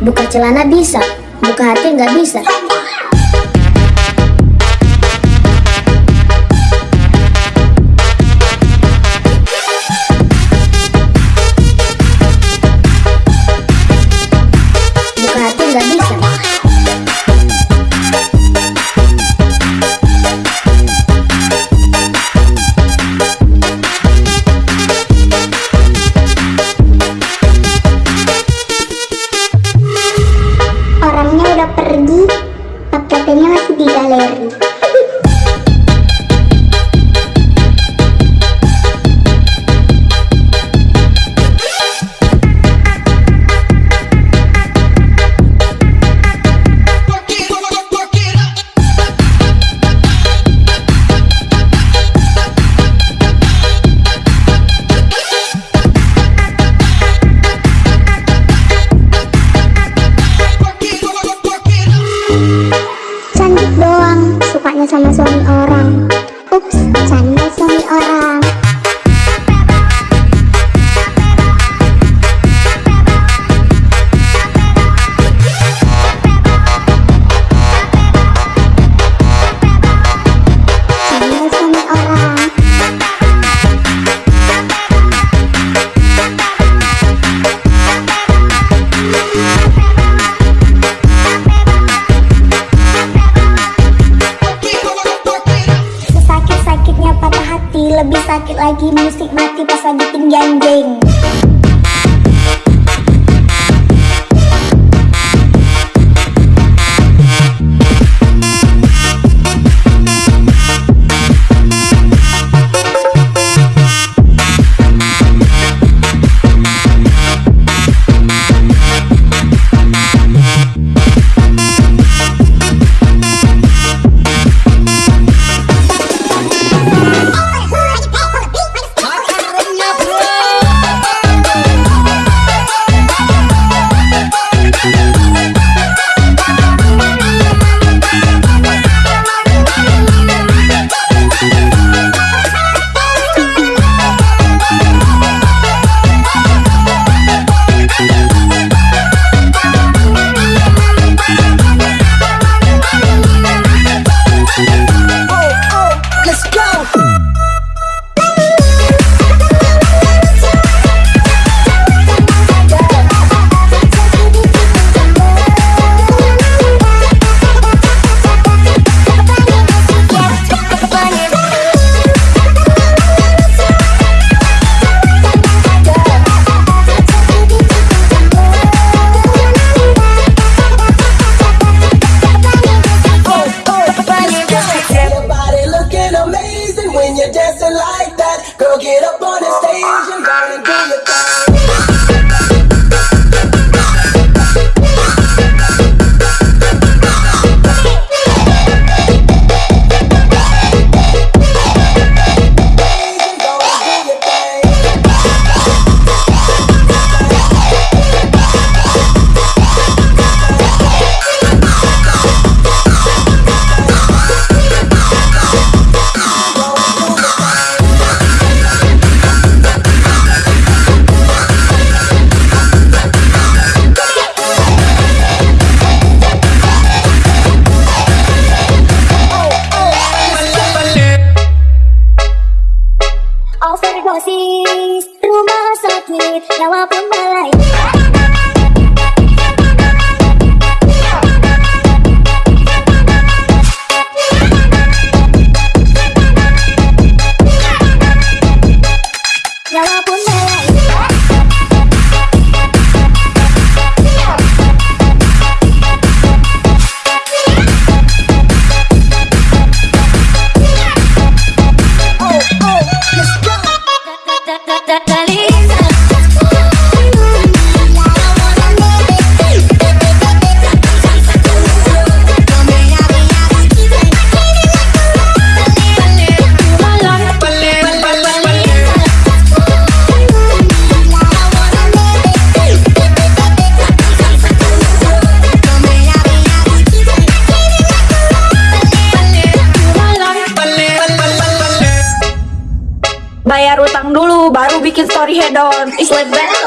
Buka celana bisa, buka hati nggak bisa. Head on. It's like that.